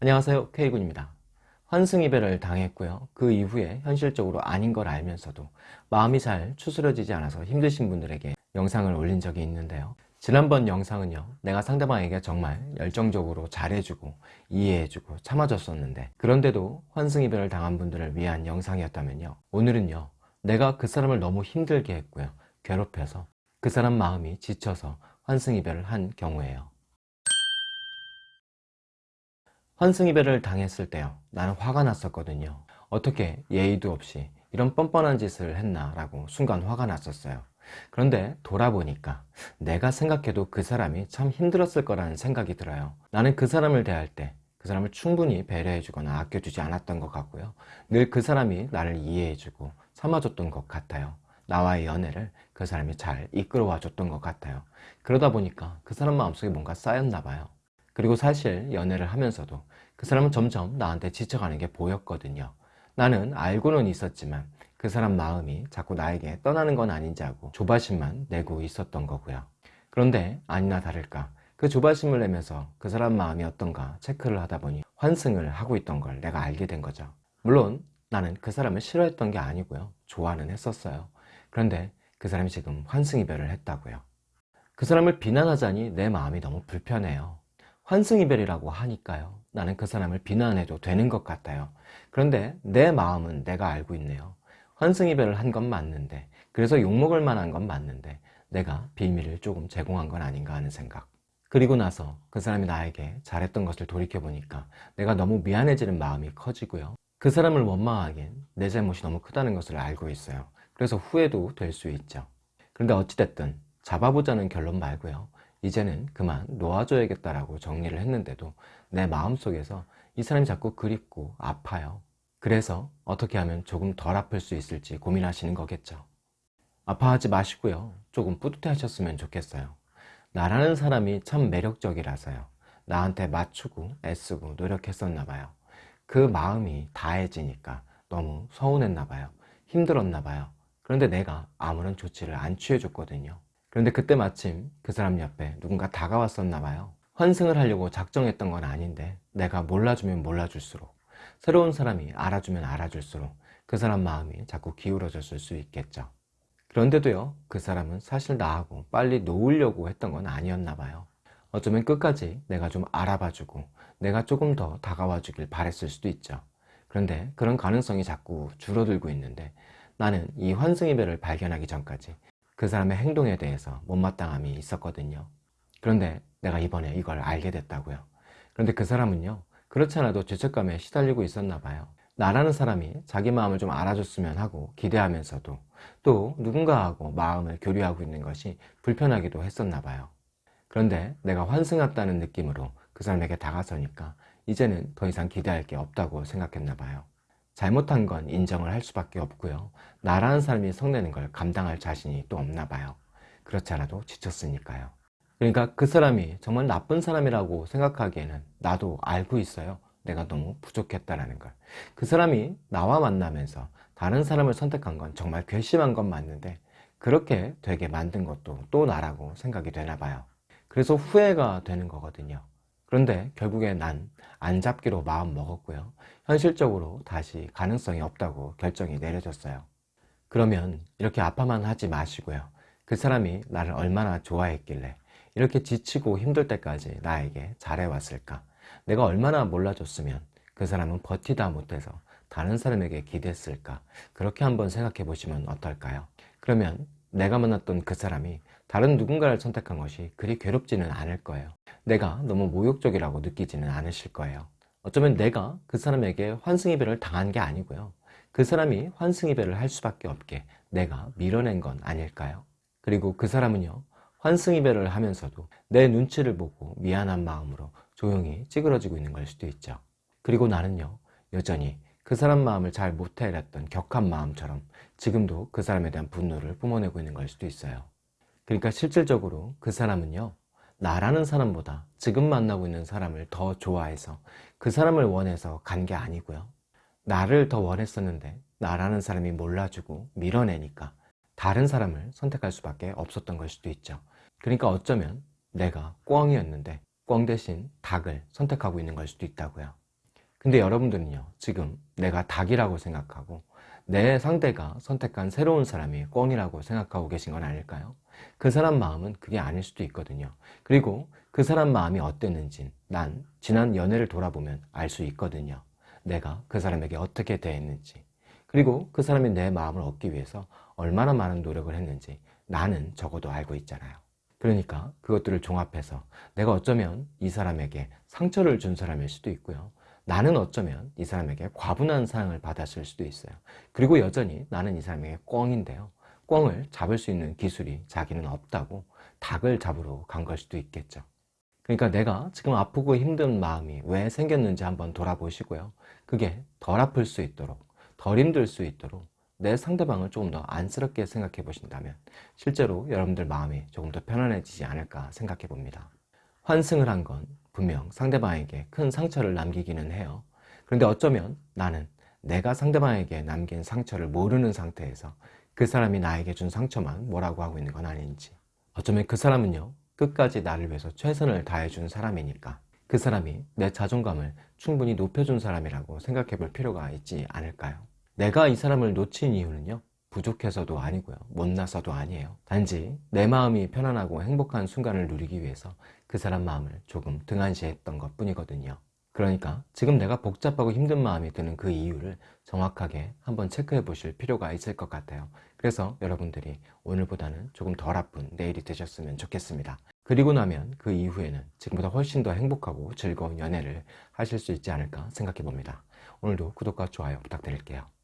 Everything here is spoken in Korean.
안녕하세요 K군입니다. 환승이별을 당했고요. 그 이후에 현실적으로 아닌 걸 알면서도 마음이 잘 추스러지지 않아서 힘드신 분들에게 영상을 올린 적이 있는데요. 지난번 영상은요 내가 상대방에게 정말 열정적으로 잘해주고 이해해주고 참아줬었는데 그런데도 환승이별을 당한 분들을 위한 영상이었다면요. 오늘은요 내가 그 사람을 너무 힘들게 했고요. 괴롭혀서 그 사람 마음이 지쳐서 환승이별을 한 경우에요 환승이별을 당했을 때요. 나는 화가 났었거든요. 어떻게 예의도 없이 이런 뻔뻔한 짓을 했나 라고 순간 화가 났었어요. 그런데 돌아보니까 내가 생각해도 그 사람이 참 힘들었을 거라는 생각이 들어요. 나는 그 사람을 대할 때 그 사람을 충분히 배려해 주거나 아껴주지 않았던 것 같고요. 늘 그 사람이 나를 이해해 주고 삼아줬던 것 같아요. 나와의 연애를 그 사람이 잘 이끌어와 줬던 것 같아요. 그러다 보니까 그 사람 마음속에 뭔가 쌓였나 봐요 그리고 사실 연애를 하면서도 그 사람은 점점 나한테 지쳐가는 게 보였거든요. 나는 알고는 있었지만 그 사람 마음이 자꾸 나에게 떠나는 건 아닌지 하고 조바심만 내고 있었던 거고요. 그런데 아니나 다를까 그 조바심을 내면서 그 사람 마음이 어떤가 체크를 하다 보니 환승을 하고 있던 걸 내가 알게 된 거죠. 물론 나는 그 사람을 싫어했던 게 아니고요. 좋아는 했었어요. 그런데 그 사람이 지금 환승 이별을 했다고요. 그 사람을 비난하자니 내 마음이 너무 불편해요 환승이별이라고 하니까요. 나는 그 사람을 비난해도 되는 것 같아요. 그런데 내 마음은 내가 알고 있네요. 환승이별을 한 건 맞는데 그래서 욕먹을 만한 건 맞는데 내가 비밀을 조금 제공한 건 아닌가 하는 생각. 그리고 나서 그 사람이 나에게 잘했던 것을 돌이켜보니까 내가 너무 미안해지는 마음이 커지고요. 그 사람을 원망하기엔 내 잘못이 너무 크다는 것을 알고 있어요. 그래서 후회도 될 수 있죠. 그런데 어찌됐든 잡아보자는 결론 말고요 이제는 그만 놓아줘야겠다라고 정리를 했는데도 내 마음속에서 이 사람이 자꾸 그립고 아파요. 그래서 어떻게 하면 조금 덜 아플 수 있을지 고민하시는 거겠죠. 아파하지 마시고요. 조금 뿌듯해 하셨으면 좋겠어요. 나라는 사람이 참 매력적이라서요. 나한테 맞추고 애쓰고 노력했었나 봐요. 그 마음이 다해지니까 너무 서운했나 봐요. 힘들었나 봐요. 그런데 내가 아무런 조치를 안 취해줬거든요 그런데 그때 마침 그 사람 옆에 누군가 다가왔었나 봐요. 환승을 하려고 작정했던 건 아닌데 내가 몰라주면 몰라줄수록 새로운 사람이 알아주면 알아줄수록 그 사람 마음이 자꾸 기울어졌을 수 있겠죠. 그런데도요 그 사람은 사실 나하고 빨리 놓으려고 했던 건 아니었나 봐요. 어쩌면 끝까지 내가 좀 알아봐주고 내가 조금 더 다가와 주길 바랬을 수도 있죠. 그런데 그런 가능성이 자꾸 줄어들고 있는데 나는 이 환승이별을 발견하기 전까지 그 사람의 행동에 대해서 못마땅함이 있었거든요. 그런데 내가 이번에 이걸 알게 됐다고요. 그런데 그 사람은요 그렇지 않아도 죄책감에 시달리고 있었나 봐요. 나라는 사람이 자기 마음을 좀 알아줬으면 하고 기대하면서도 또 누군가하고 마음을 교류하고 있는 것이 불편하기도 했었나 봐요. 그런데 내가 환승했다는 느낌으로 그 사람에게 다가서니까 이제는 더 이상 기대할 게 없다고 생각했나 봐요 잘못한 건 인정을 할 수밖에 없고요. 나라는 사람이 성내는 걸 감당할 자신이 또 없나 봐요. 그렇지 않아도 지쳤으니까요. 그러니까 그 사람이 정말 나쁜 사람이라고 생각하기에는 나도 알고 있어요. 내가 너무 부족했다라는 걸. 그 사람이 나와 만나면서 다른 사람을 선택한 건 정말 괘씸한 건 맞는데 그렇게 되게 만든 것도 또 나라고 생각이 되나 봐요. 그래서 후회가 되는 거거든요 그런데 결국에 난 안 잡기로 마음 먹었고요. 현실적으로 다시 가능성이 없다고 결정이 내려졌어요. 그러면 이렇게 아파만 하지 마시고요. 그 사람이 나를 얼마나 좋아했길래 이렇게 지치고 힘들 때까지 나에게 잘해왔을까? 내가 얼마나 몰라줬으면 그 사람은 버티다 못해서 다른 사람에게 기댔을까? 그렇게 한번 생각해 보시면 어떨까요? 그러면 내가 만났던 그 사람이 다른 누군가를 선택한 것이 그리 괴롭지는 않을 거예요. 내가 너무 모욕적이라고 느끼지는 않으실 거예요. 어쩌면 내가 그 사람에게 환승이별을 당한 게 아니고요. 그 사람이 환승이별을 할 수밖에 없게 내가 밀어낸 건 아닐까요? 그리고 그 사람은요 환승이별을 하면서도 내 눈치를 보고 미안한 마음으로 조용히 찌그러지고 있는 걸 수도 있죠. 그리고 나는요 여전히 그 사람 마음을 잘 못해냈던 격한 마음처럼 지금도 그 사람에 대한 분노를 뿜어내고 있는 걸 수도 있어요. 그러니까 실질적으로 그 사람은요 나라는 사람보다 지금 만나고 있는 사람을 더 좋아해서 그 사람을 원해서 간 게 아니고요. 나를 더 원했었는데 나라는 사람이 몰라주고 밀어내니까 다른 사람을 선택할 수밖에 없었던 걸 수도 있죠. 그러니까 어쩌면 내가 꿩이었는데 꿩 대신 닭을 선택하고 있는 걸 수도 있다고요 근데 여러분들은요 지금 내가 닭이라고 생각하고 내 상대가 선택한 새로운 사람이 꿩이라고 생각하고 계신 건 아닐까요? 그 사람 마음은 그게 아닐 수도 있거든요. 그리고 그 사람 마음이 어땠는지 난 지난 연애를 돌아보면 알 수 있거든요. 내가 그 사람에게 어떻게 대했는지. 그리고 그 사람이 내 마음을 얻기 위해서 얼마나 많은 노력을 했는지 나는 적어도 알고 있잖아요. 그러니까 그것들을 종합해서 내가 어쩌면 이 사람에게 상처를 준 사람일 수도 있고요 나는 어쩌면 이 사람에게 과분한 사랑을 받았을 수도 있어요. 그리고 여전히 나는 이 사람에게 꿩인데요. 꿩을 잡을 수 있는 기술이 자기는 없다고 닭을 잡으러 간 걸 수도 있겠죠. 그러니까 내가 지금 아프고 힘든 마음이 왜 생겼는지 한번 돌아보시고요. 그게 덜 아플 수 있도록 덜 힘들 수 있도록 내 상대방을 조금 더 안쓰럽게 생각해 보신다면 실제로 여러분들 마음이 조금 더 편안해지지 않을까 생각해 봅니다. 환승을 한 건 분명 상대방에게 큰 상처를 남기기는 해요 그런데 어쩌면 나는 내가 상대방에게 남긴 상처를 모르는 상태에서 그 사람이 나에게 준 상처만 뭐라고 하고 있는 건 아닌지 어쩌면 그 사람은요 끝까지 나를 위해서 최선을 다해 준 사람이니까 그 사람이 내 자존감을 충분히 높여준 사람이라고 생각해 볼 필요가 있지 않을까요? 내가 이 사람을 놓친 이유는요 부족해서도 아니고요. 못나서도 아니에요. 단지 내 마음이 편안하고 행복한 순간을 누리기 위해서 그 사람 마음을 조금 등한시했던 것 뿐이거든요. 그러니까 지금 내가 복잡하고 힘든 마음이 드는 그 이유를 정확하게 한번 체크해 보실 필요가 있을 것 같아요. 그래서 여러분들이 오늘보다는 조금 덜 아픈 내일이 되셨으면 좋겠습니다. 그리고 나면 그 이후에는 지금보다 훨씬 더 행복하고 즐거운 연애를 하실 수 있지 않을까 생각해 봅니다. 오늘도 구독과 좋아요 부탁드릴게요